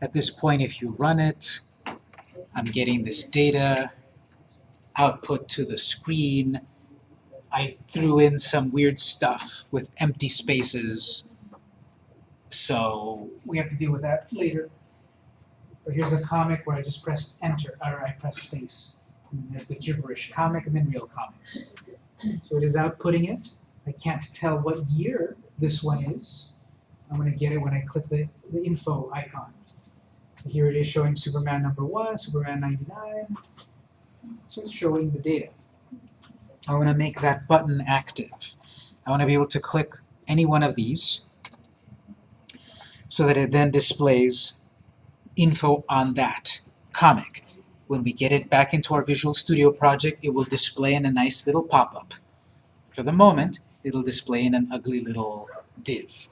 At this point, if you run it, I'm getting this data output to the screen. I threw in some weird stuff with empty spaces, so we have to deal with that later. But here's a comic where I just pressed enter, or I pressed space. And there's the gibberish comic and then real comics. So it is outputting it. I can't tell what year this one is. I'm going to get it when I click the, the info icon. Here it is showing Superman number 1, Superman 99. So it's showing the data. I want to make that button active. I want to be able to click any one of these so that it then displays info on that comic. When we get it back into our Visual Studio project, it will display in a nice little pop-up. For the moment, it'll display in an ugly little div,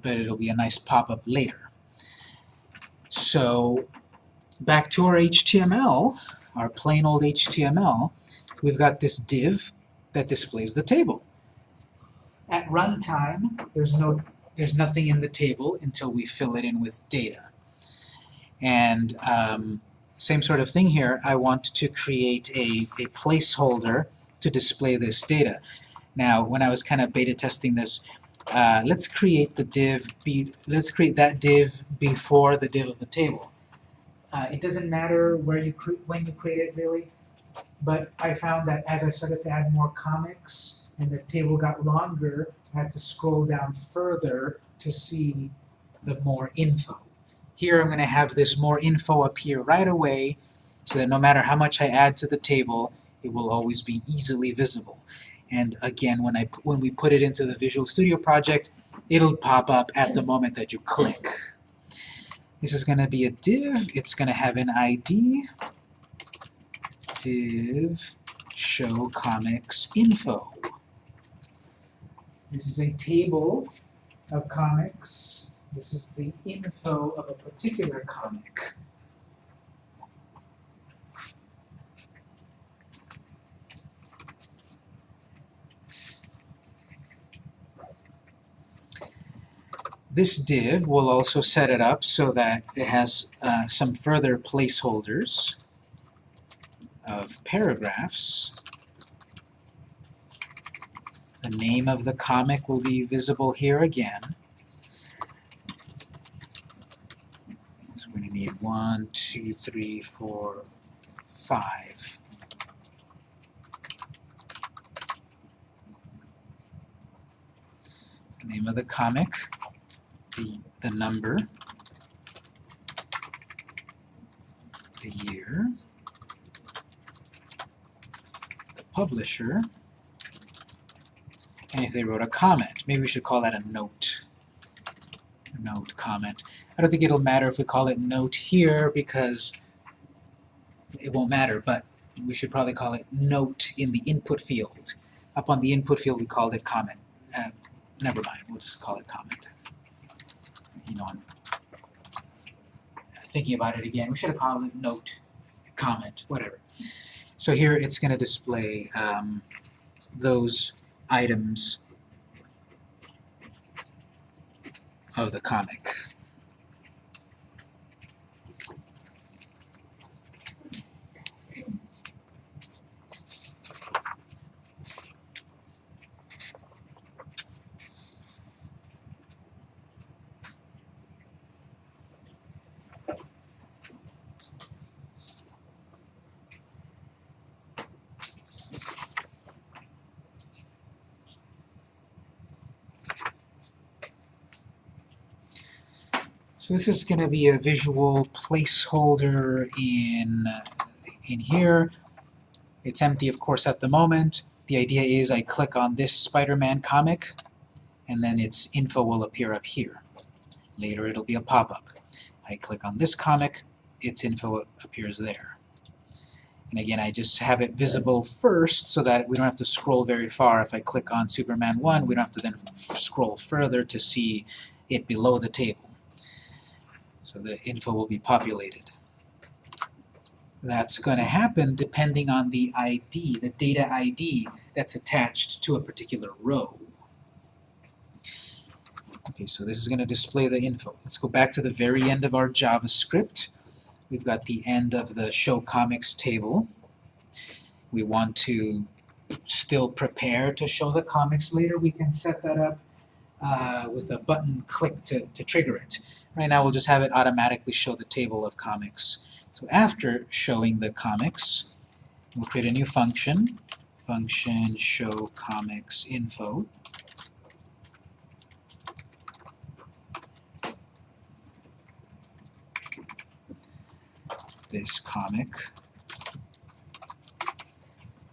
but it'll be a nice pop-up later. So back to our HTML, our plain old HTML, we've got this div that displays the table. At runtime, there's no there's nothing in the table until we fill it in with data. And um, same sort of thing here, I want to create a, a placeholder to display this data. Now, when I was kind of beta testing this, uh, let's create the div, be, let's create that div before the div of the table. Uh, it doesn't matter where you when you create it really, but I found that as I started to add more comics and the table got longer, I had to scroll down further to see the more info. Here I'm going to have this more info appear right away so that no matter how much I add to the table, it will always be easily visible. And again, when, I, when we put it into the Visual Studio project, it'll pop up at the moment that you click. This is going to be a div. It's going to have an ID. Div show comics info. This is a table of comics. This is the info of a particular comic. This div will also set it up so that it has uh, some further placeholders of paragraphs. The name of the comic will be visible here again. So we're going to need one, two, three, four, five. The name of the comic the, the number, the year, the publisher, and if they wrote a comment. Maybe we should call that a note. Note comment. I don't think it'll matter if we call it note here because it won't matter, but we should probably call it note in the input field. Up on the input field we called it comment. Uh, never mind, we'll just call it comment I'm thinking about it again. We should have called it note, comment, whatever. So here it's going to display um, those items of the comic. So this is going to be a visual placeholder in, in here. It's empty, of course, at the moment. The idea is I click on this Spider-Man comic, and then its info will appear up here. Later it'll be a pop-up. I click on this comic, its info appears there. And again, I just have it visible first so that we don't have to scroll very far. If I click on Superman 1, we don't have to then scroll further to see it below the table. So the info will be populated. That's going to happen depending on the ID, the data ID that's attached to a particular row. Okay, so this is going to display the info. Let's go back to the very end of our JavaScript. We've got the end of the show comics table. We want to still prepare to show the comics later. We can set that up uh, with a button click to, to trigger it. Right now we'll just have it automatically show the table of comics. So after showing the comics, we'll create a new function, function show comics info. This comic.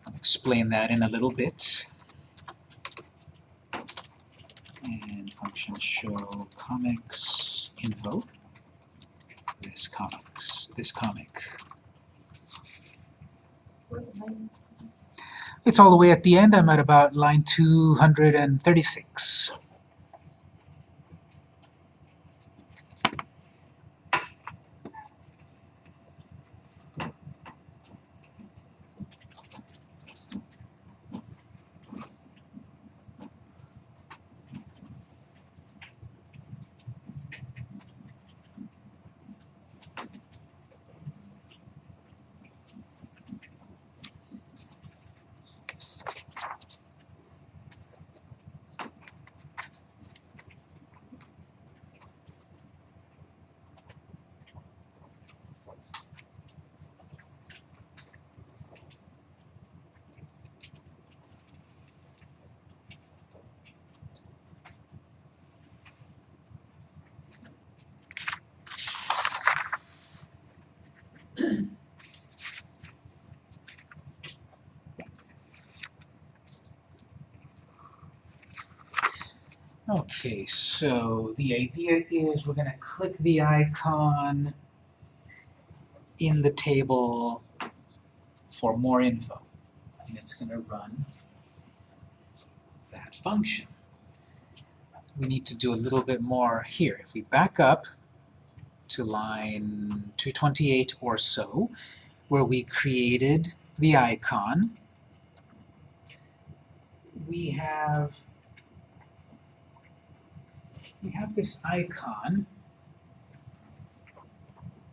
I'll explain that in a little bit. And function show comics info. This comics, this comic. It's all the way at the end. I'm at about line 236. Okay, so the idea is we're going to click the icon in the table for more info. And it's going to run that function. We need to do a little bit more here. If we back up to line 228 or so, where we created the icon, we have we have this icon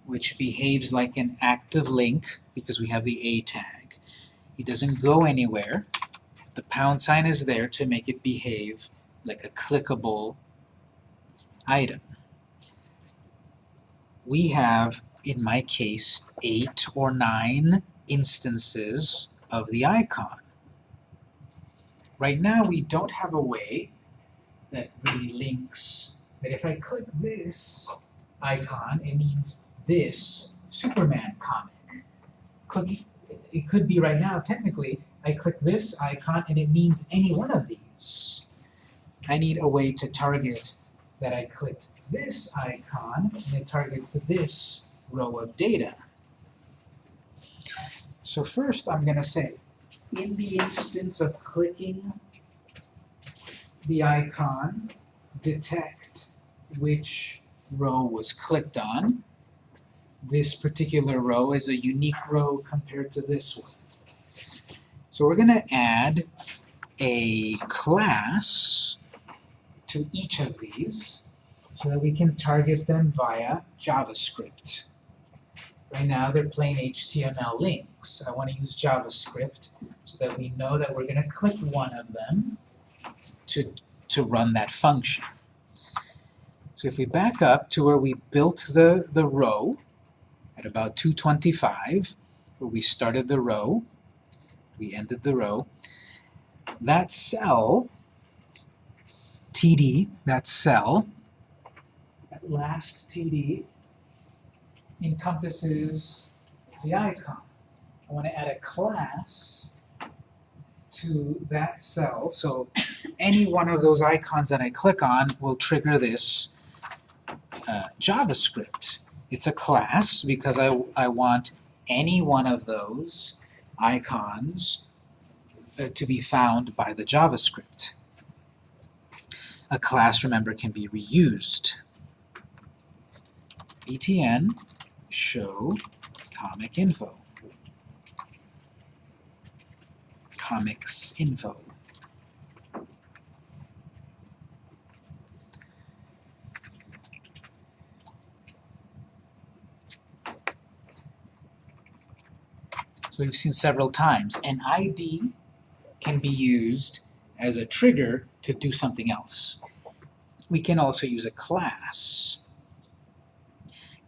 which behaves like an active link because we have the A tag. It doesn't go anywhere. The pound sign is there to make it behave like a clickable item. We have, in my case, eight or nine instances of the icon. Right now we don't have a way that really links, that if I click this icon, it means this Superman comic. Click, it could be right now, technically, I click this icon and it means any one of these. I need a way to target that I clicked this icon and it targets this row of data. So first I'm going to say, in the instance of clicking the icon, detect which row was clicked on. This particular row is a unique row compared to this one. So we're going to add a class to each of these so that we can target them via JavaScript. Right now they're plain HTML links. I want to use JavaScript so that we know that we're going to click one of them to, to run that function. So if we back up to where we built the, the row at about 225, where we started the row, we ended the row, that cell, TD, that cell, that last TD, encompasses the icon. I want to add a class to that cell. So any one of those icons that I click on will trigger this uh, JavaScript. It's a class because I, I want any one of those icons uh, to be found by the JavaScript. A class, remember, can be reused. btn show comic info. comics info. So we've seen several times. An ID can be used as a trigger to do something else. We can also use a class.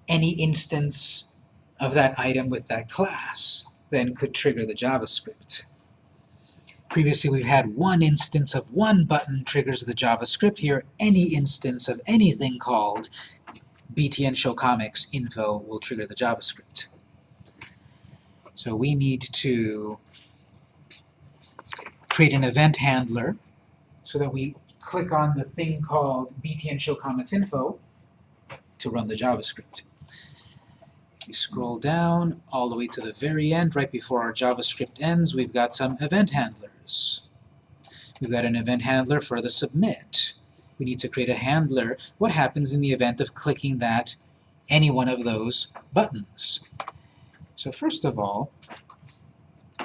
Any instance of that item with that class then could trigger the JavaScript. Previously we've had one instance of one button triggers the JavaScript. Here, any instance of anything called btn show comics info will trigger the JavaScript. So we need to create an event handler so that we click on the thing called btn show comics info to run the JavaScript. If you scroll down all the way to the very end, right before our JavaScript ends, we've got some event handlers. We've got an event handler for the submit. We need to create a handler. What happens in the event of clicking that any one of those buttons? So first of all,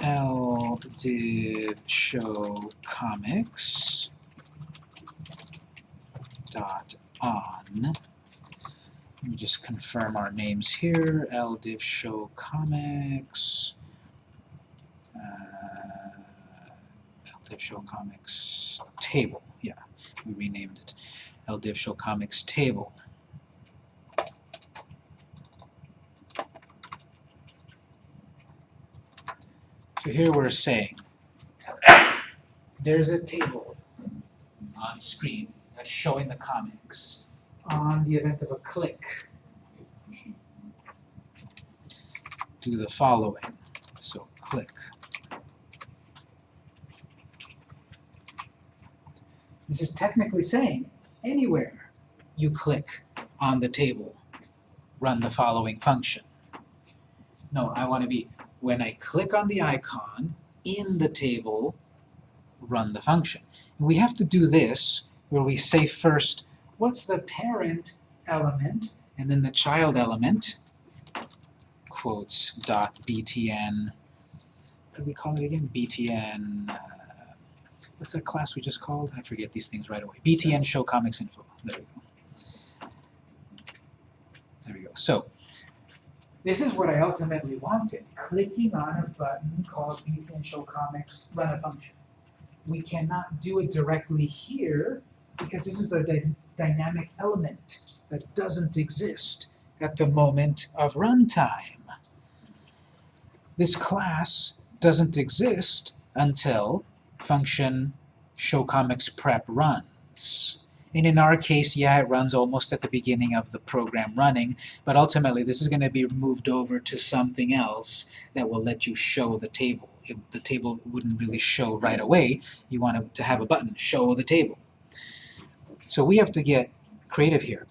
l div show comics dot on. Let me just confirm our names here. l div show comics. Uh, l div show comics table. Yeah, we renamed it. l div show comics table. So here we're saying there's a table on screen that's showing the comics. On the event of a click, do the following. So click. This is technically saying anywhere you click on the table, run the following function. No, I want to be when I click on the icon in the table, run the function. And we have to do this where we say first, what's the parent element, and then the child element, quotes, dot btn, what do we call it again? btn, uh, what's that class we just called? I forget these things right away. btn show comics info. There we go. There we go. So, this is what I ultimately wanted. Clicking on a button called btn show comics, run a function. We cannot do it directly here because this is a dynamic element that doesn't exist at the moment of runtime. This class doesn't exist until function showComicsPrep runs. And in our case, yeah, it runs almost at the beginning of the program running, but ultimately this is going to be moved over to something else that will let you show the table. It, the table wouldn't really show right away. You want to have a button, show the table. So we have to get creative here.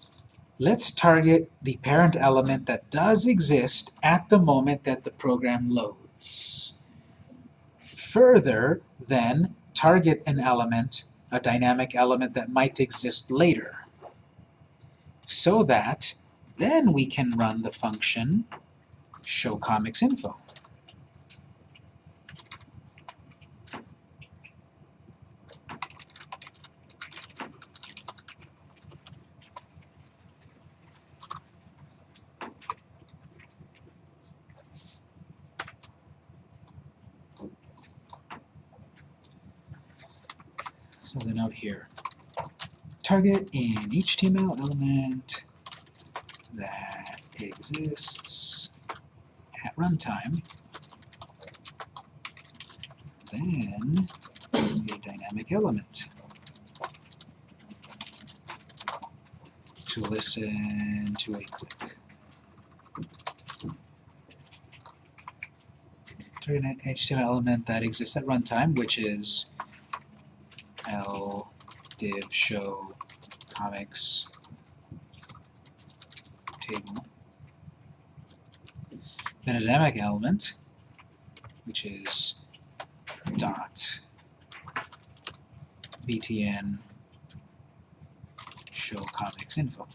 Let's target the parent element that does exist at the moment that the program loads. Further, then, target an element a dynamic element that might exist later. So that then we can run the function show comics info. So the note here. Target an HTML element that exists at runtime, then a dynamic element to listen to a click. Target an HTML element that exists at runtime, which is l div show comics table. Then a dynamic element, which is dot btn show comics info.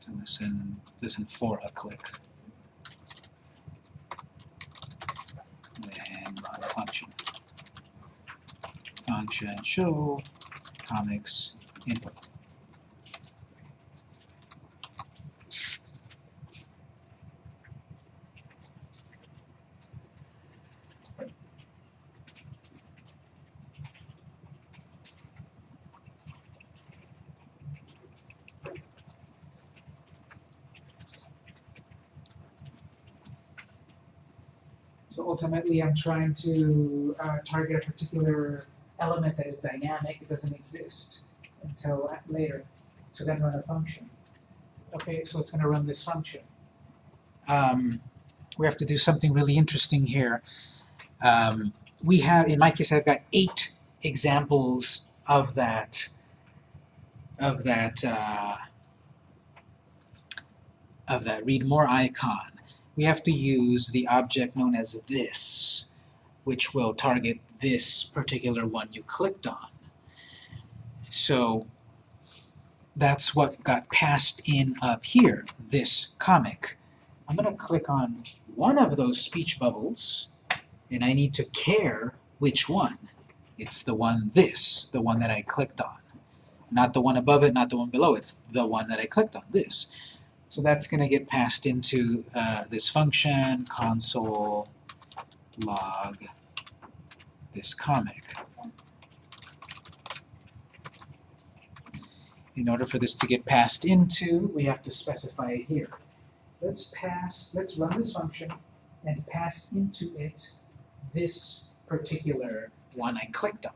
To listen listen for a click. function show comics info. So ultimately, I'm trying to uh, target a particular element that is dynamic, it doesn't exist until later, to then run a function. Okay, so it's gonna run this function. Um, we have to do something really interesting here. Um, we have, in my case, I've got eight examples of that, of that, uh, of that read more icon. We have to use the object known as this, which will target this particular one you clicked on. So that's what got passed in up here, this comic. I'm going to click on one of those speech bubbles, and I need to care which one. It's the one this, the one that I clicked on. Not the one above it, not the one below, it's the one that I clicked on, this. So that's going to get passed into uh, this function, console log this comic. In order for this to get passed into, we have to specify it here. Let's pass, let's run this function and pass into it this particular one I clicked on.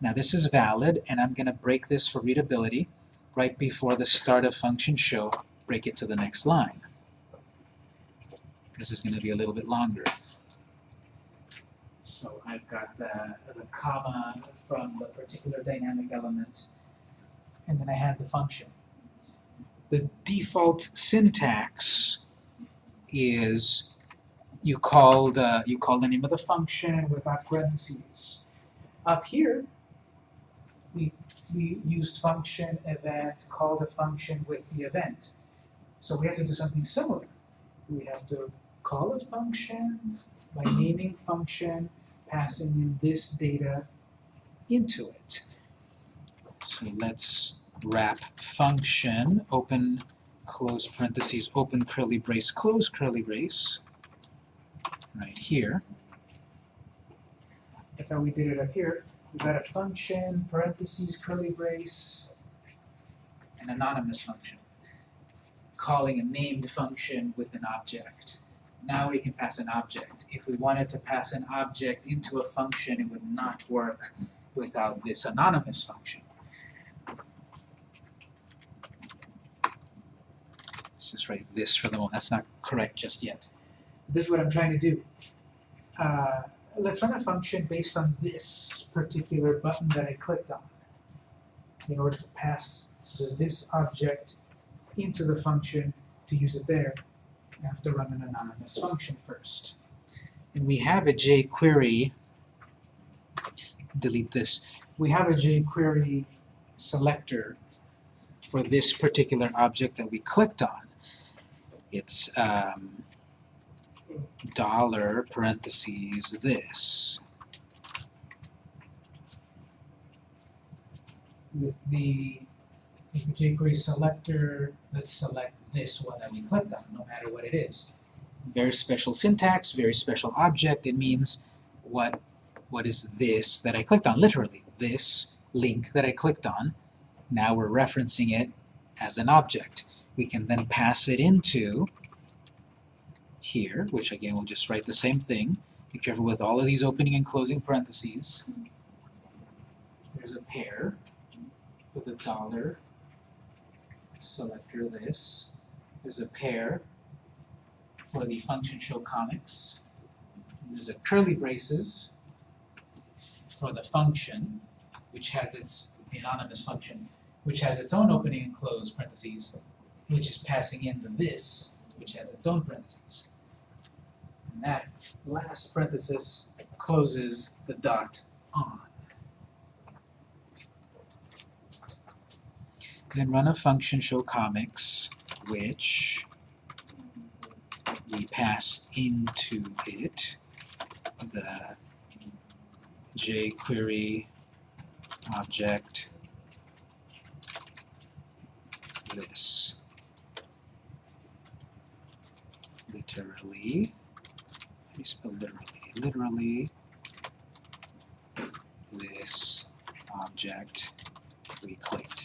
Now this is valid, and I'm going to break this for readability right before the start of function show, break it to the next line. This is going to be a little bit longer. So I've got the, the comma from the particular dynamic element, and then I have the function. The default syntax is you call the you call the name of the function without parentheses. Up here, we we used function event, call the function with the event. So we have to do something similar. We have to call a function by naming function passing in this data into it. So let's wrap function, open, close parentheses, open curly brace, close curly brace, right here. That's how we did it up here. We've got a function, parentheses, curly brace, an anonymous function, calling a named function with an object. Now we can pass an object. If we wanted to pass an object into a function, it would not work without this anonymous function. Let's just write this for the moment. That's not correct just yet. This is what I'm trying to do. Uh, let's run a function based on this particular button that I clicked on. In order to pass the, this object into the function to use it there, Have to run an anonymous function first. And we have a jQuery, delete this, we have a jQuery selector for this particular object that we clicked on. It's um, dollar parentheses this. With the, with the jQuery selector, let's select this one that we clicked on, no matter what it is. Very special syntax, very special object. It means what, what is this that I clicked on, literally. This link that I clicked on, now we're referencing it as an object. We can then pass it into here, which again we'll just write the same thing. Be careful with all of these opening and closing parentheses. There's a pair with a dollar selector this. There's a pair for the function show comics. There's a curly braces for the function, which has its anonymous function, which has its own opening and close parentheses, which is passing in the this, which has its own parentheses. And that last parenthesis closes the dot on. Then run a function show comics, which we pass into it. The jQuery object this literally. How do you spell literally? Literally this object we clicked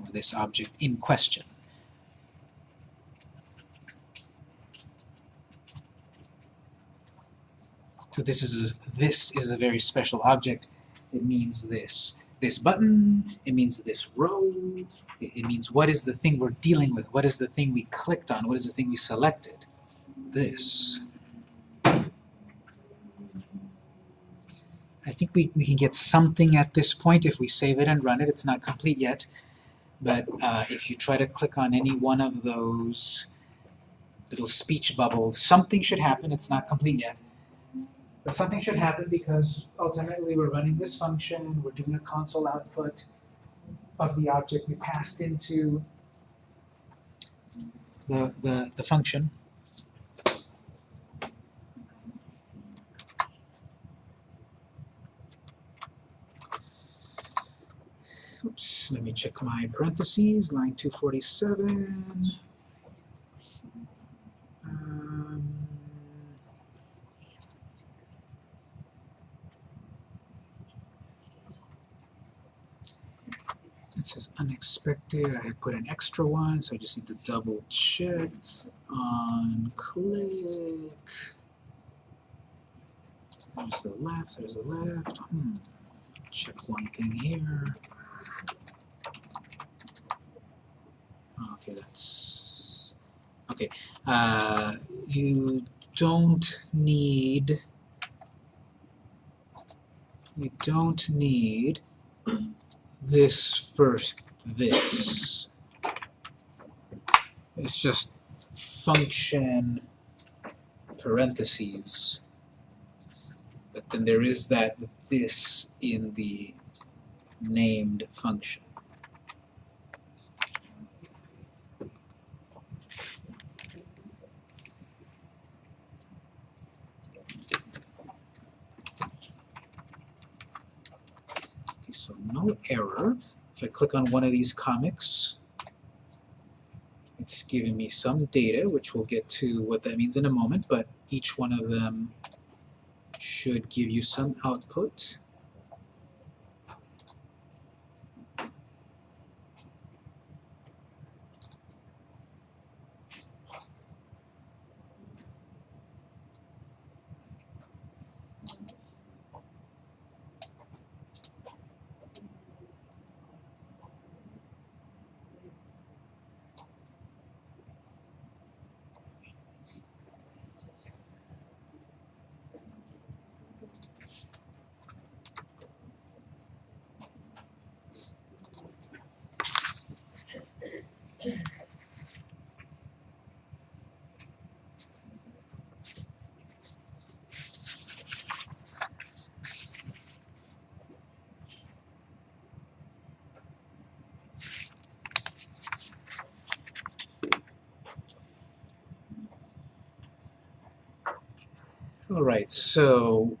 or this object in question So this is a, this is a very special object. It means this. This button, it means this row, it, it means what is the thing we're dealing with, what is the thing we clicked on, what is the thing we selected. This. I think we, we can get something at this point if we save it and run it. It's not complete yet. But uh, if you try to click on any one of those little speech bubbles, something should happen. It's not complete yet. But something should happen because ultimately we're running this function, we're doing a console output of the object we passed into the, the, the function. Let me check my parentheses, line 247. Um, it says unexpected, I put an extra one, so I just need to double check on click. There's the left, there's the left. Hmm. Check one thing here. Okay, that's okay. Uh, you don't need you don't need this first this. It's just function parentheses. But then there is that this in the named function. Okay, so no error. If I click on one of these comics, it's giving me some data, which we'll get to what that means in a moment, but each one of them should give you some output. All right, so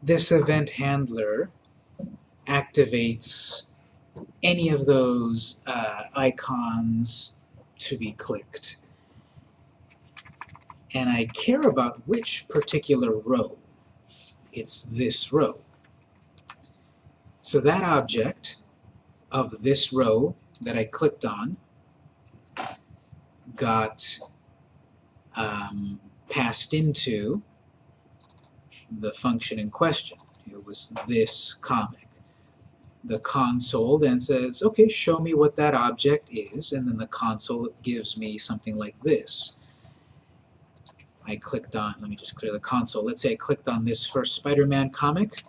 this event handler activates any of those uh, icons to be clicked. And I care about which particular row. It's this row. So that object of this row that I clicked on got um, passed into the function in question. It was this comic. The console then says, okay, show me what that object is, and then the console gives me something like this. I clicked on, let me just clear the console. Let's say I clicked on this first Spider-Man comic. It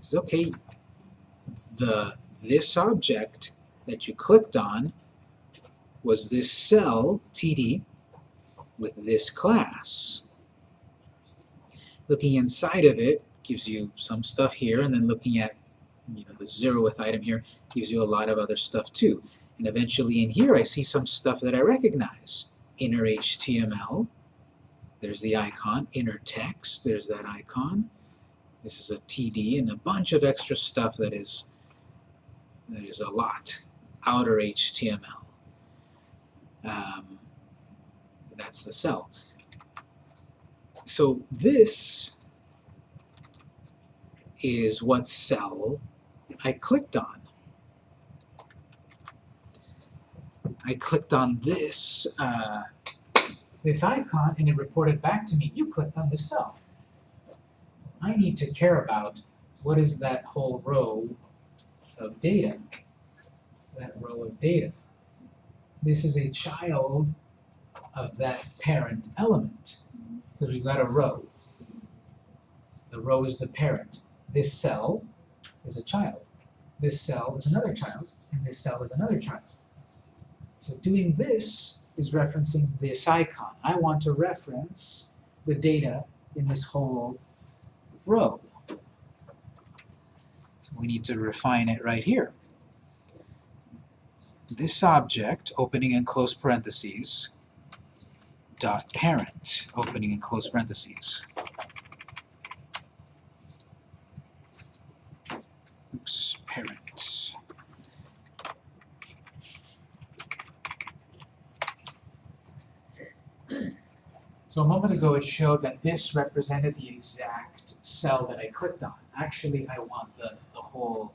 says, okay, the this object that you clicked on was this cell, TD, with this class. Looking inside of it gives you some stuff here, and then looking at you know, the zeroth item here gives you a lot of other stuff too. And eventually in here I see some stuff that I recognize. Inner HTML, there's the icon. Inner text, there's that icon. This is a TD and a bunch of extra stuff that is that is a lot. Outer HTML. Um, that's the cell. So this is what cell I clicked on. I clicked on this uh, this icon and it reported back to me, you clicked on this cell. I need to care about what is that whole row of data. That row of data. This is a child of that parent element, because we've got a row. The row is the parent. This cell is a child. This cell is another child, and this cell is another child. So doing this is referencing this icon. I want to reference the data in this whole row. So we need to refine it right here. This object, opening and close parentheses, dot parent, opening and close parentheses. Oops, parent. So a moment ago it showed that this represented the exact cell that I clicked on. Actually, I want the, the whole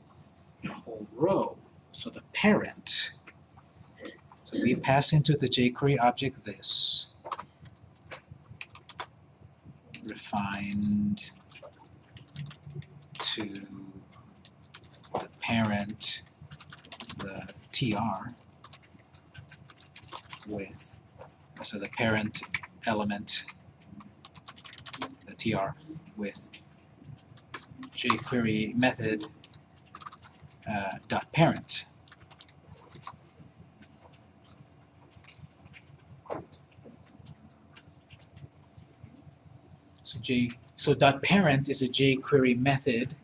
the whole row. So the parent. So we pass into the jQuery object this. Refined to the parent, the tr, with, so the parent element, the tr, with jQuery method uh, dot parent. So J so dot parent is a jQuery method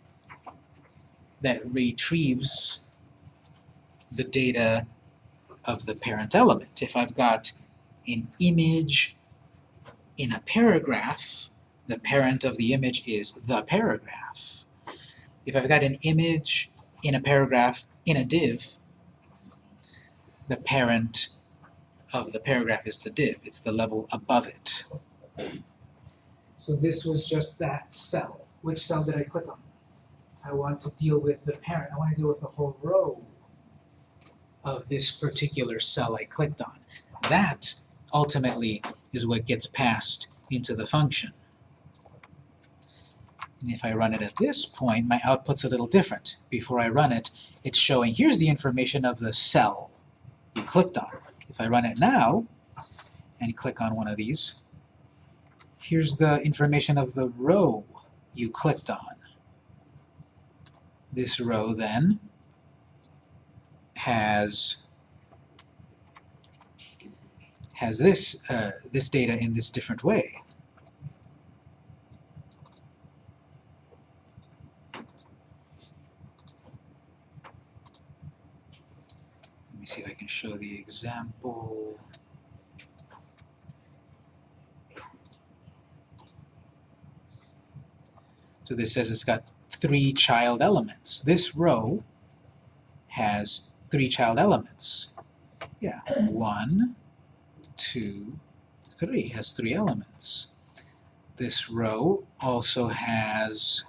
that retrieves the data of the parent element. If I've got an image in a paragraph, the parent of the image is the paragraph. If I've got an image in a paragraph in a div, the parent of the paragraph is the div. It's the level above it. So this was just that cell. Which cell did I click on? I want to deal with the parent. I want to deal with the whole row of this particular cell I clicked on. That ultimately is what gets passed into the function. And if I run it at this point, my output's a little different. Before I run it, it's showing, here's the information of the cell you clicked on. If I run it now, and click on one of these, here's the information of the row you clicked on. This row then has has this uh, this data in this different way. Let me see if I can show the example. So this says it's got three child elements. This row has three child elements. Yeah, one, two, three, has three elements. This row also has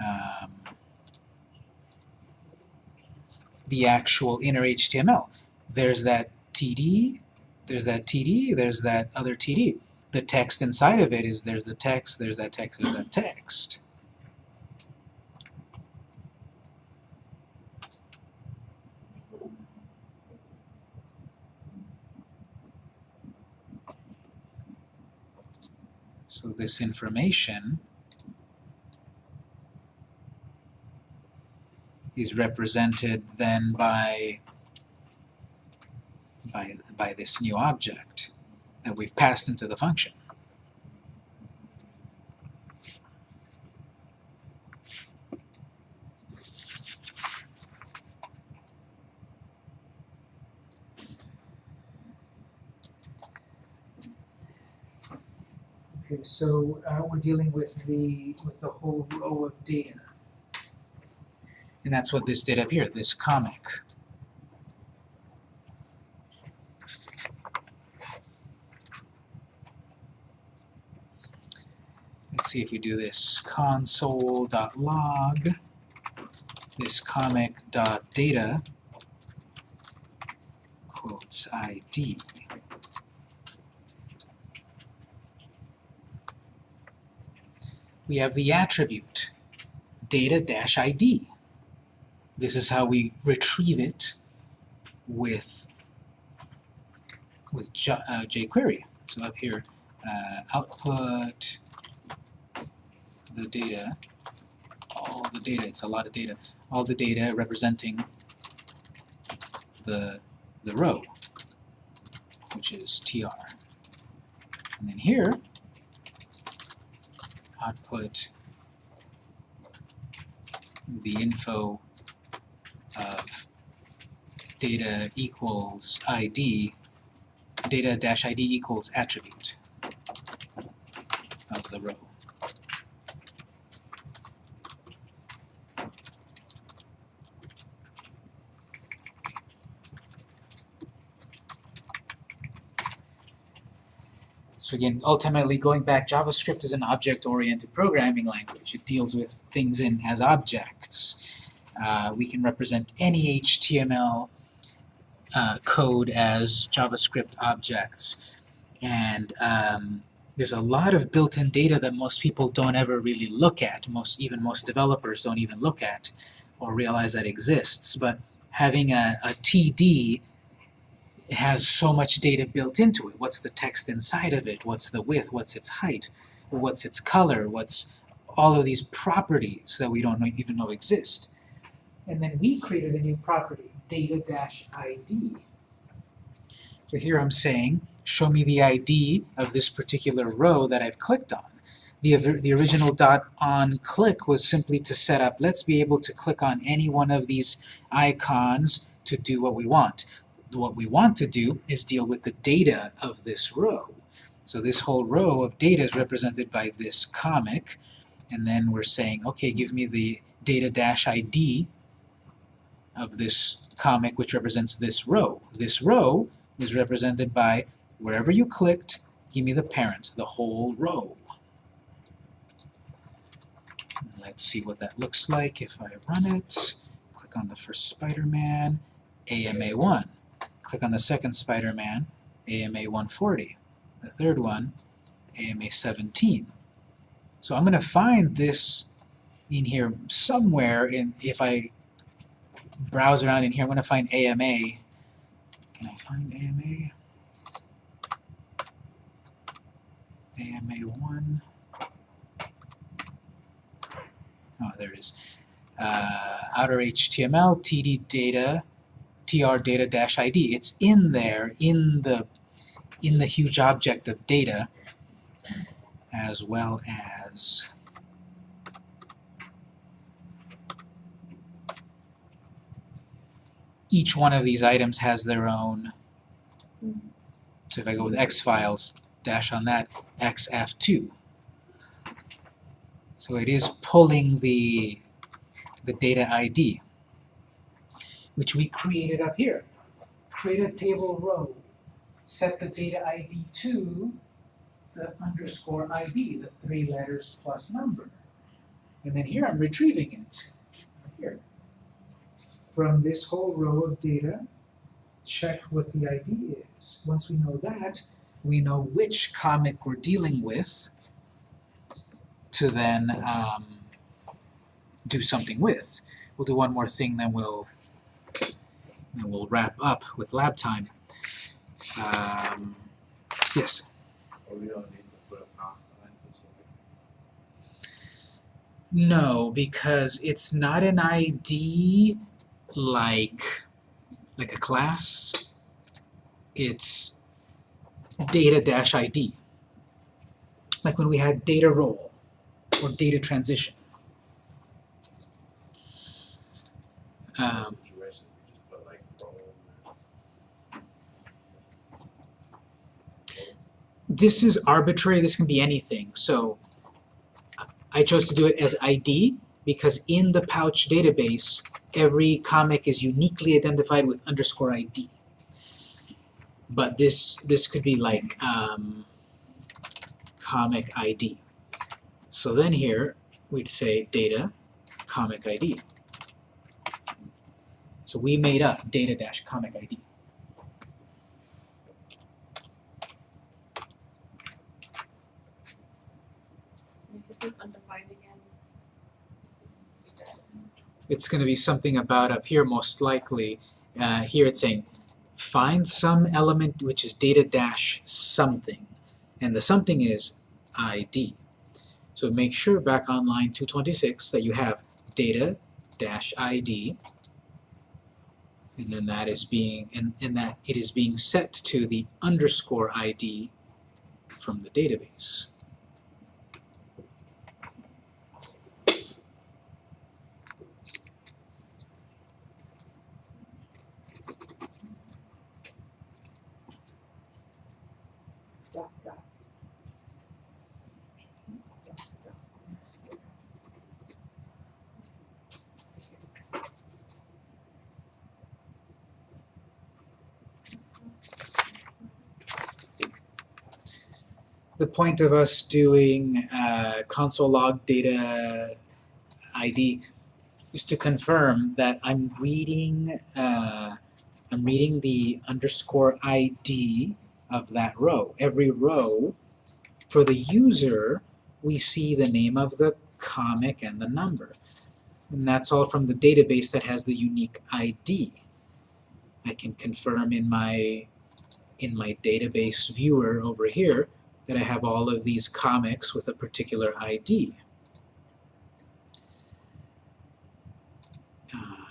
um, the actual inner HTML. There's that TD, there's that TD, there's that other TD. The text inside of it is there's the text, there's that text, there's that text. So this information is represented then by, by, by this new object that we've passed into the function. Okay, so uh, we're dealing with the with the whole row of data. And that's what this did up here, this comic. let's see if we do this console.log, this comic.data, quotes ID. We have the attribute, data-id. This is how we retrieve it with, with J uh, jQuery. So up here, uh, output the data, all the data, it's a lot of data, all the data representing the, the row, which is tr. And then here, output the info of data equals id, data dash id equals attribute of the row. So again, ultimately going back, JavaScript is an object-oriented programming language. It deals with things in as objects. Uh, we can represent any HTML uh, code as JavaScript objects. And um, there's a lot of built-in data that most people don't ever really look at. Most, even most developers don't even look at or realize that exists. But having a, a TD has so much data built into it. What's the text inside of it? What's the width? What's its height? What's its color? What's all of these properties that we don't know, even know exist? And then we created a new property, data-id. So here I'm saying, show me the ID of this particular row that I've clicked on. The, the original dot on click was simply to set up, let's be able to click on any one of these icons to do what we want what we want to do is deal with the data of this row. So this whole row of data is represented by this comic, and then we're saying, okay, give me the data-id of this comic which represents this row. This row is represented by wherever you clicked, give me the parent, the whole row. Let's see what that looks like if I run it. Click on the first Spider-Man, AMA1. Click on the second Spider-Man, AMA 140. The third one, AMA 17. So I'm going to find this in here somewhere, in, if I browse around in here, I'm going to find AMA. Can I find AMA? AMA 1. Oh, there it is. Uh, outer HTML, TD data, tr data dash id. It's in there in the in the huge object of data as well as each one of these items has their own so if I go with X files dash on that XF2 so it is pulling the the data ID which we created up here. Create a table row, set the data ID to the underscore ID, the three letters plus number. And then here I'm retrieving it, here. From this whole row of data, check what the ID is. Once we know that, we know which comic we're dealing with to then um, do something with. We'll do one more thing, then we'll and we'll wrap up with lab time. Um, yes? No, because it's not an ID like, like a class. It's data-id. Like when we had data role or data transition. Um, this is arbitrary, this can be anything. So I chose to do it as ID because in the pouch database, every comic is uniquely identified with underscore ID. But this this could be like um, comic ID. So then here we'd say data comic ID. So we made up data dash comic ID. undefined again? It's going to be something about up here most likely. Uh, here it's saying find some element which is data dash something. And the something is ID. So make sure back on line 226 that you have data dash ID and then that is being and, and that it is being set to the underscore ID from the database. Point of us doing uh, console log data ID is to confirm that I'm reading uh, I'm reading the underscore ID of that row. Every row, for the user, we see the name of the comic and the number. And that's all from the database that has the unique ID. I can confirm in my in my database viewer over here that I have all of these comics with a particular ID. Uh,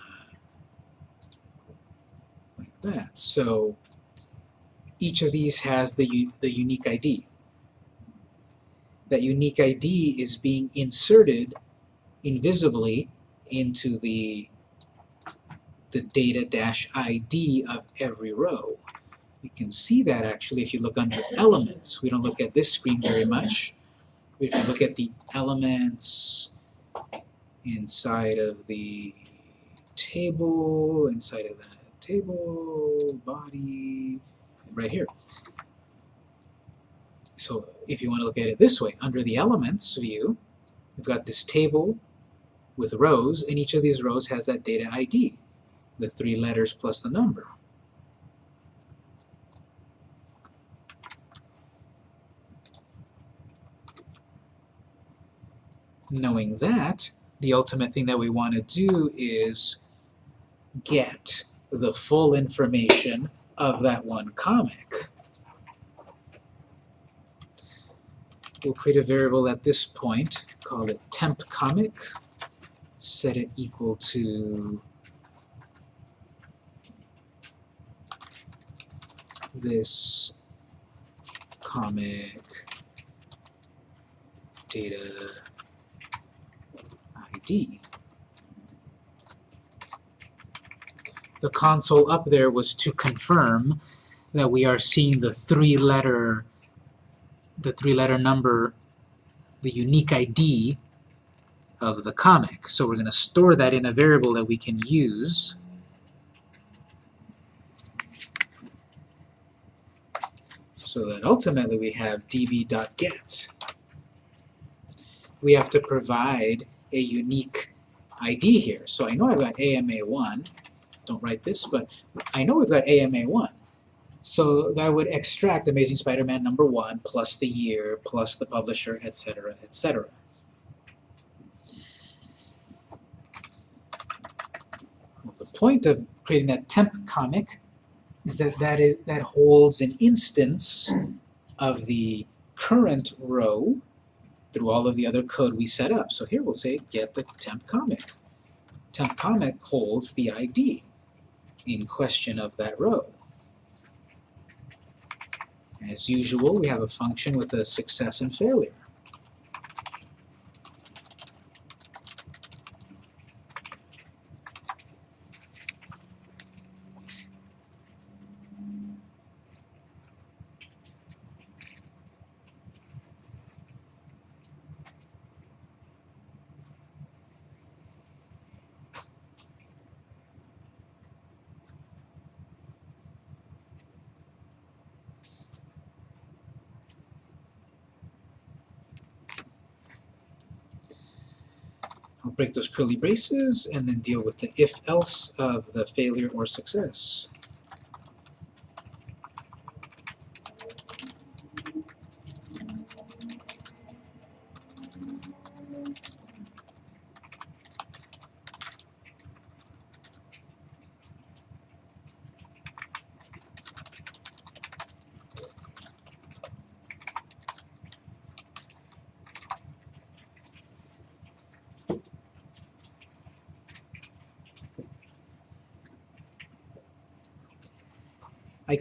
like that. So each of these has the, the unique ID. That unique ID is being inserted invisibly into the, the data-ID of every row. You can see that actually if you look under elements. We don't look at this screen very much. If you look at the elements inside of the table, inside of the table, body, right here. So if you want to look at it this way, under the elements view, we've got this table with rows, and each of these rows has that data ID, the three letters plus the number. Knowing that, the ultimate thing that we want to do is get the full information of that one comic. We'll create a variable at this point, call it temp comic, set it equal to this comic data ID. The console up there was to confirm that we are seeing the three-letter the three-letter number, the unique ID of the comic. So we're going to store that in a variable that we can use. So that ultimately we have db.get. We have to provide a unique ID here. So I know I've got AMA1. Don't write this, but I know we've got AMA1. So that would extract Amazing Spider-Man number 1 plus the year plus the publisher, etc., etc. Well, the point of creating that temp comic is that that, is, that holds an instance of the current row through all of the other code we set up. So here we'll say get the temp comic. Temp comic holds the ID in question of that row. As usual, we have a function with a success and failure. Break those curly braces and then deal with the if-else of the failure or success.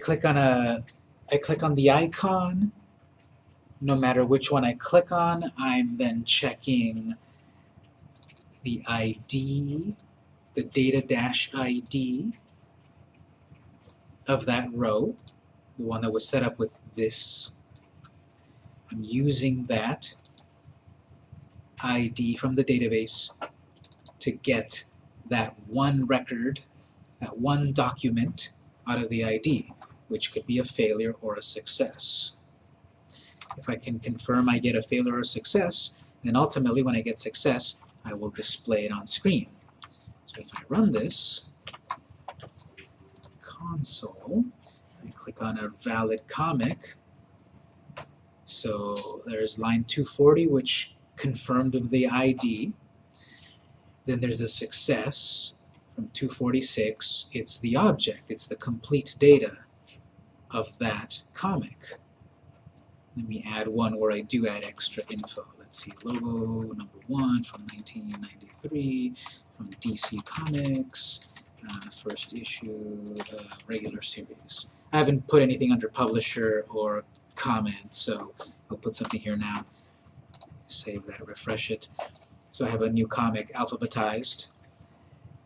Click on a, I click on the icon. No matter which one I click on, I'm then checking the ID, the data dash ID of that row, the one that was set up with this. I'm using that ID from the database to get that one record, that one document out of the ID, which could be a failure or a success. If I can confirm I get a failure or a success, then ultimately when I get success, I will display it on screen. So if I run this, console, I click on a valid comic, so there's line 240, which confirmed the ID. Then there's a success from 246. It's the object, it's the complete data of that comic. Let me add one where I do add extra info. Let's see, Lobo number one from 1993 from DC Comics, uh, first issue, uh, regular series. I haven't put anything under publisher or comment, so I'll put something here now. Save that, refresh it. So I have a new comic alphabetized.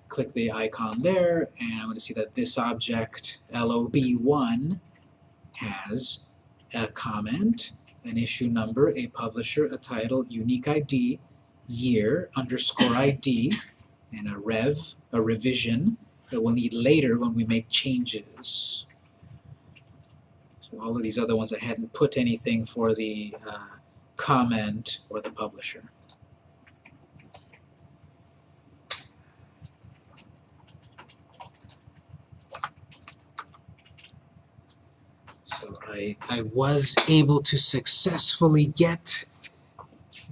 Click the icon there, and I'm going to see that this object, LOB1, has a comment, an issue number, a publisher, a title, unique ID, year, underscore ID, and a rev, a revision that we'll need later when we make changes. So all of these other ones I hadn't put anything for the uh, comment or the publisher. So I, I was able to successfully get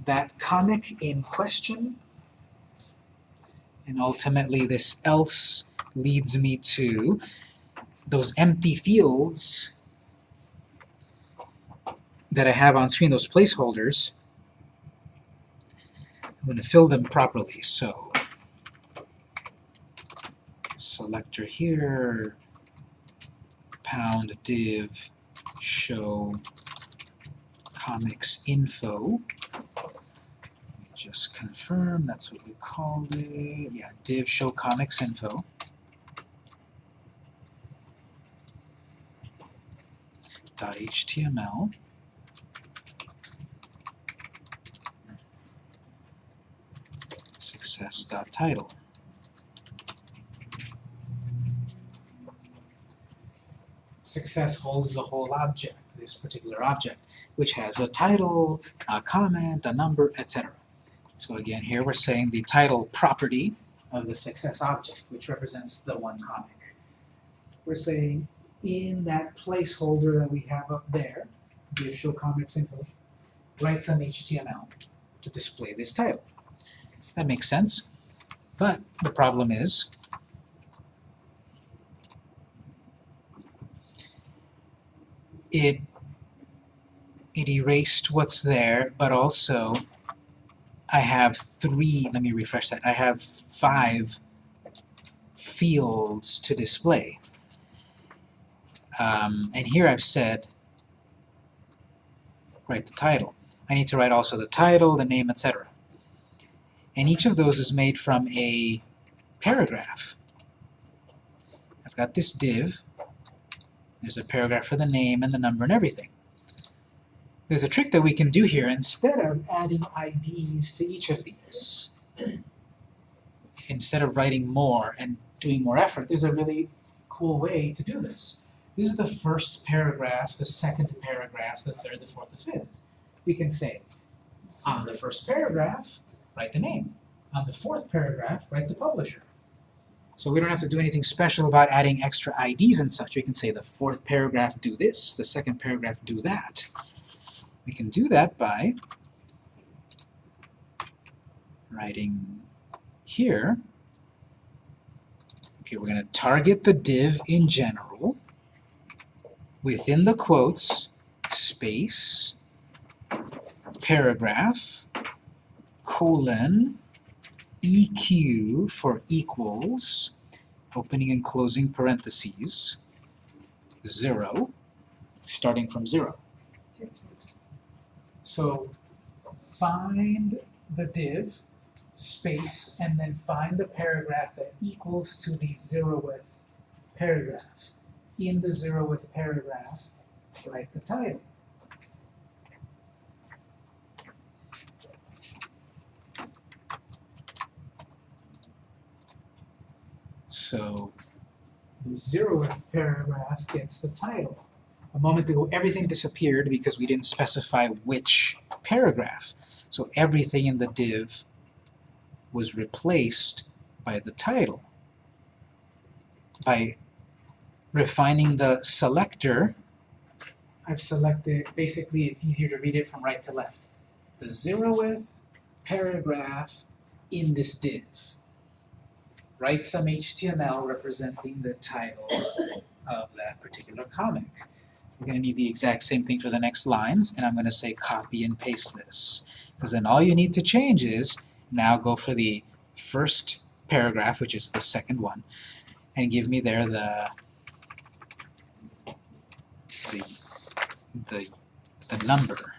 that comic in question. And ultimately this else leads me to those empty fields that I have on screen, those placeholders. I'm going to fill them properly. So selector here, pound div show comics info. Just confirm that's what we called it. Yeah, div show comics info. .html. Success.title. success holds the whole object, this particular object, which has a title, a comment, a number, etc. So again, here we're saying the title property of the success object, which represents the one comic. We're saying in that placeholder that we have up there, div show comics info, write some HTML to display this title. That makes sense, but the problem is it it erased what's there, but also I have three, let me refresh that, I have five fields to display. Um, and here I've said, write the title. I need to write also the title, the name, etc. And each of those is made from a paragraph. I've got this div, there's a paragraph for the name and the number and everything. There's a trick that we can do here. Instead of adding IDs to each of these, instead of writing more and doing more effort, there's a really cool way to do this. This is the first paragraph, the second paragraph, the third, the fourth, the fifth. We can say, on the first paragraph, write the name. On the fourth paragraph, write the publisher. So we don't have to do anything special about adding extra IDs and such. We can say the fourth paragraph do this, the second paragraph do that. We can do that by writing here. Okay, we're going to target the div in general. Within the quotes, space, paragraph, colon, EQ for equals, opening and closing parentheses, zero, starting from zero. So find the div, space, and then find the paragraph that equals to the zeroth paragraph. In the zeroth paragraph, write the title. So the zeroth paragraph gets the title. A moment ago, everything disappeared because we didn't specify which paragraph. So everything in the div was replaced by the title. By refining the selector, I've selected, basically it's easier to read it from right to left. The zeroth paragraph in this div. Write some HTML representing the title of that particular comic. We're going to need the exact same thing for the next lines, and I'm going to say copy and paste this. Because then all you need to change is, now go for the first paragraph, which is the second one, and give me there the, the, the, the number.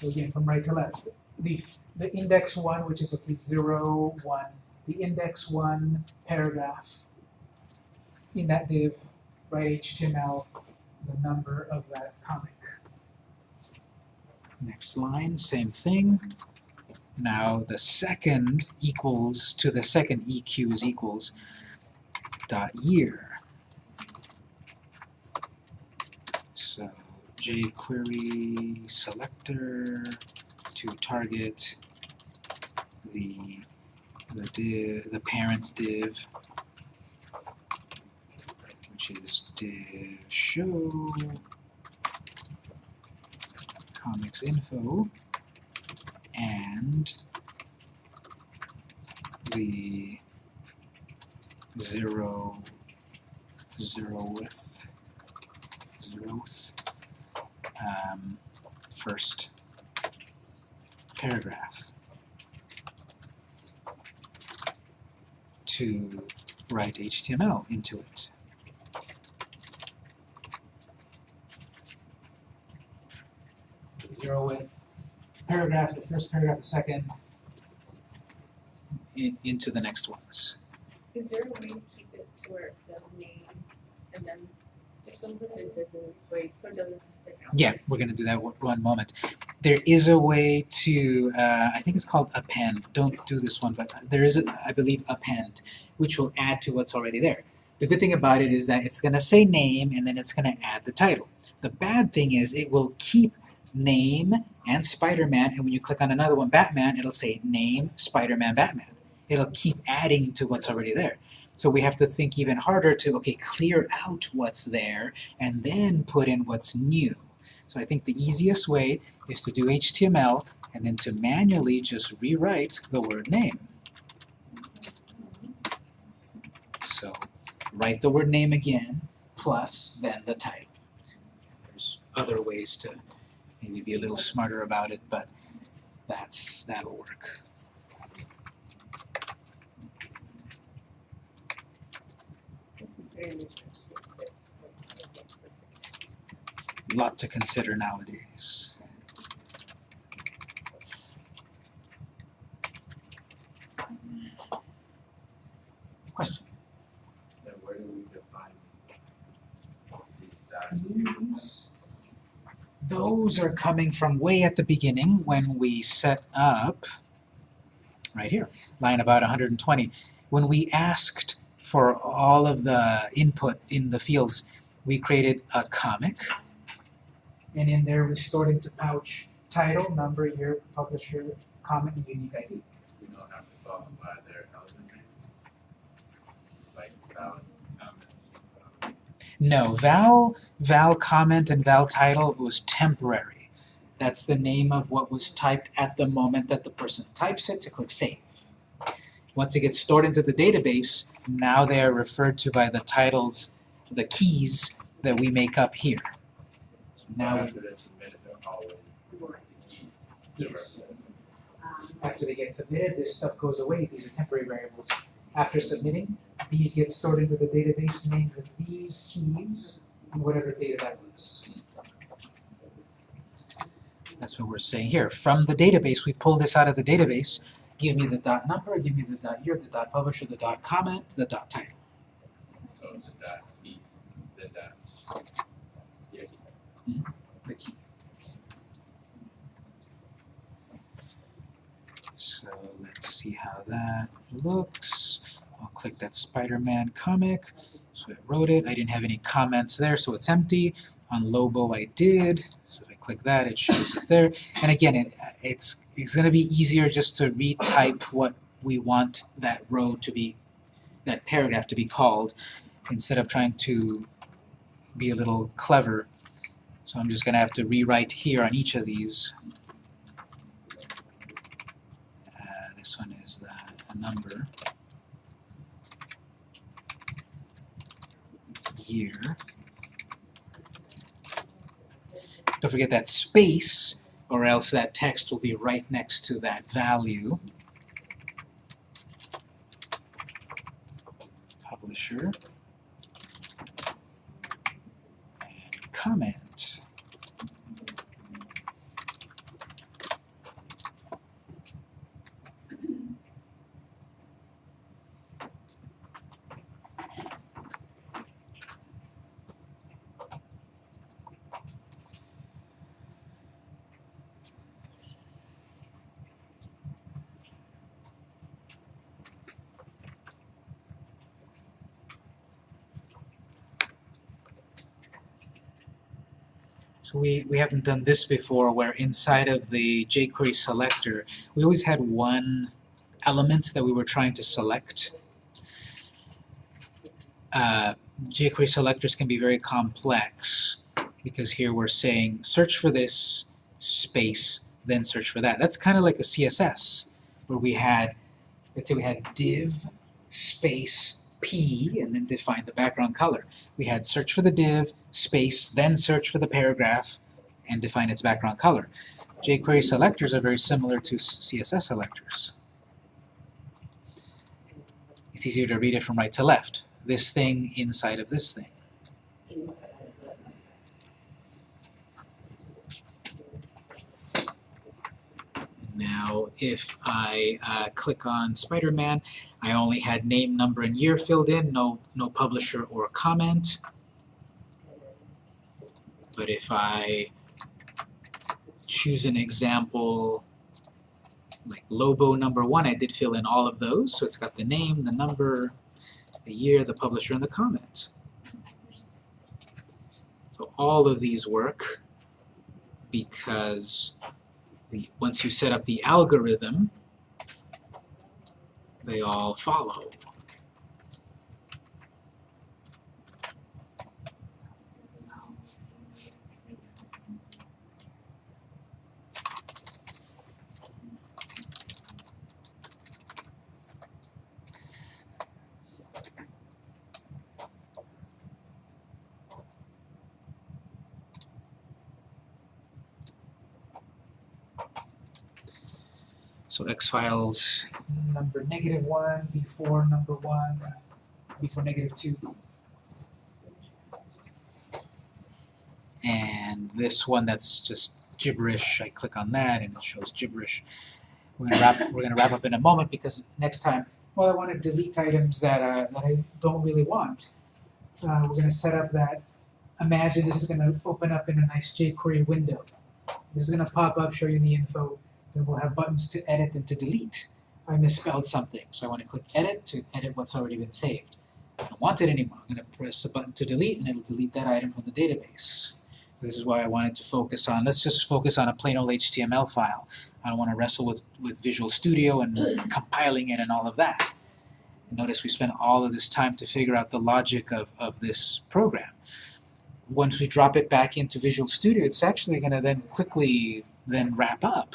So again, from right to left, the, the index one, which is at least zero, one, the index one paragraph in that div, write HTML, the number of that comic. Next line, same thing. Now the second equals to the second EQ is equals dot year. So jQuery selector to target the the div the parent div which is div show comics info and the zero zeroth zeroth um, first paragraph to write HTML into it. Zero with paragraphs, the first paragraph, the second, in, into the next ones. Is there a way to keep it to where it says name and then if something is doesn't wait, so it doesn't? Yeah, we're gonna do that one- moment. There is a way to, uh, I think it's called append. Don't do this one, but there is, a, I believe, append, which will add to what's already there. The good thing about it is that it's gonna say name and then it's gonna add the title. The bad thing is it will keep name and Spider-Man, and when you click on another one, Batman, it'll say name, Spider-Man, Batman. It'll keep adding to what's already there. So we have to think even harder to, okay, clear out what's there and then put in what's new. So I think the easiest way is to do HTML and then to manually just rewrite the word name. So write the word name again, plus then the type. There's other ways to maybe be a little smarter about it, but that's that'll work. It's very interesting. It's just, like, lot to consider nowadays. Question? Then where do we define these those are coming from way at the beginning when we set up, right here, line about 120. When we asked for all of the input in the fields, we created a comic. And in there we stored into pouch title, number, year, publisher, comic, and unique ID. We don't have to follow by their element name. Like valid comment. No, val, val comment and val title was temporary. That's the name of what was typed at the moment that the person types it to click save. Once it gets stored into the database, now they are referred to by the titles, the keys that we make up here. Now- after they submit it, they're always the keys. Yes. After they get submitted, this stuff goes away, these are temporary variables. After submitting, these get stored into the database named with these keys, and whatever data that was. That's what we're saying here. From the database, we pull this out of the database, give me the dot number, give me the dot year, the dot publisher, the dot comment, the dot title. So it's a dot piece, the dot. Yeah. the key. So let's see how that looks. I'll click that Spider-Man comic. So I wrote it. I didn't have any comments there, so it's empty. On Lobo I did. So if I click that, it shows it there. And again, it, it's it's going to be easier just to retype what we want that row to be, that paragraph to be called, instead of trying to be a little clever so I'm just going to have to rewrite here on each of these. Uh, this one is the, a number. Year. Don't forget that space, or else that text will be right next to that value. Publisher. And comment. So we, we haven't done this before where inside of the jQuery selector, we always had one element that we were trying to select. Uh, jQuery selectors can be very complex because here we're saying search for this space, then search for that. That's kind of like a CSS where we had, let's say we had div space p and then define the background color. We had search for the div, space, then search for the paragraph, and define its background color. jQuery selectors are very similar to CSS selectors. It's easier to read it from right to left. This thing inside of this thing. Now, if I uh, click on Spider-Man, I only had name, number, and year filled in, no, no publisher or comment. But if I choose an example like Lobo number one, I did fill in all of those, so it's got the name, the number, the year, the publisher, and the comment. So all of these work because once you set up the algorithm, they all follow. Files number negative one before number one before negative two. And this one that's just gibberish, I click on that and it shows gibberish. We're gonna wrap we're gonna wrap up in a moment because next time, well I want to delete items that uh, that I don't really want. Uh, we're gonna set up that imagine this is gonna open up in a nice jQuery window. This is gonna pop up, show you the info, then we'll have buttons to edit and to delete. I misspelled something, so I want to click edit to edit what's already been saved. I don't want it anymore. I'm going to press the button to delete and it'll delete that item from the database. This is why I wanted to focus on, let's just focus on a plain old HTML file. I don't want to wrestle with, with Visual Studio and compiling it and all of that. Notice we spent all of this time to figure out the logic of, of this program. Once we drop it back into Visual Studio, it's actually going to then quickly then wrap up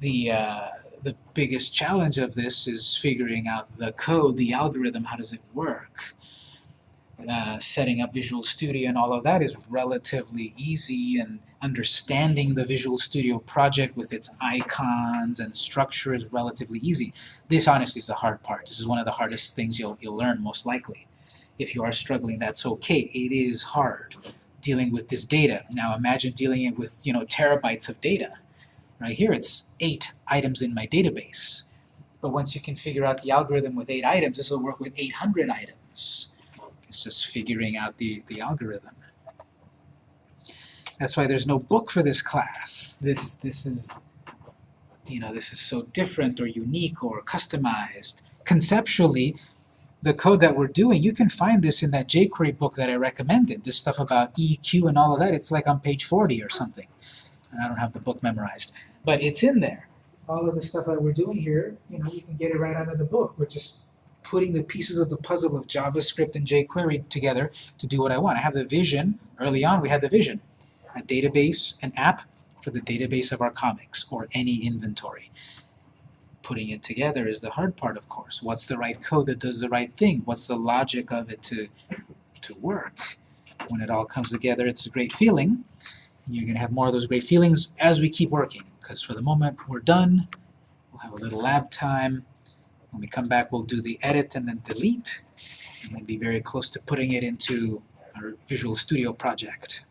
the uh, the biggest challenge of this is figuring out the code, the algorithm, how does it work? uh, setting up Visual Studio and all of that is relatively easy and understanding the Visual Studio project with its icons and structure is relatively easy. This honestly is the hard part. This is one of the hardest things you'll, you'll learn most likely. If you are struggling, that's okay. It is hard dealing with this data. Now imagine dealing it with, you know, terabytes of data. Right here it's eight items in my database. But once you can figure out the algorithm with eight items, this will work with 800 items. It's just figuring out the, the algorithm. That's why there's no book for this class. This, this is, you know, this is so different or unique or customized. Conceptually, the code that we're doing, you can find this in that jQuery book that I recommended. This stuff about EQ and all of that, it's like on page 40 or something. And I don't have the book memorized. But it's in there. All of the stuff that we're doing here, you know, you can get it right out of the book. We're just putting the pieces of the puzzle of JavaScript and jQuery together to do what I want. I have the vision, early on we had the vision, a database, an app for the database of our comics or any inventory. Putting it together is the hard part, of course. What's the right code that does the right thing? What's the logic of it to, to work? When it all comes together, it's a great feeling. And you're going to have more of those great feelings as we keep working, because for the moment we're done. We'll have a little lab time. When we come back, we'll do the edit and then delete, and then be very close to putting it into our Visual Studio project.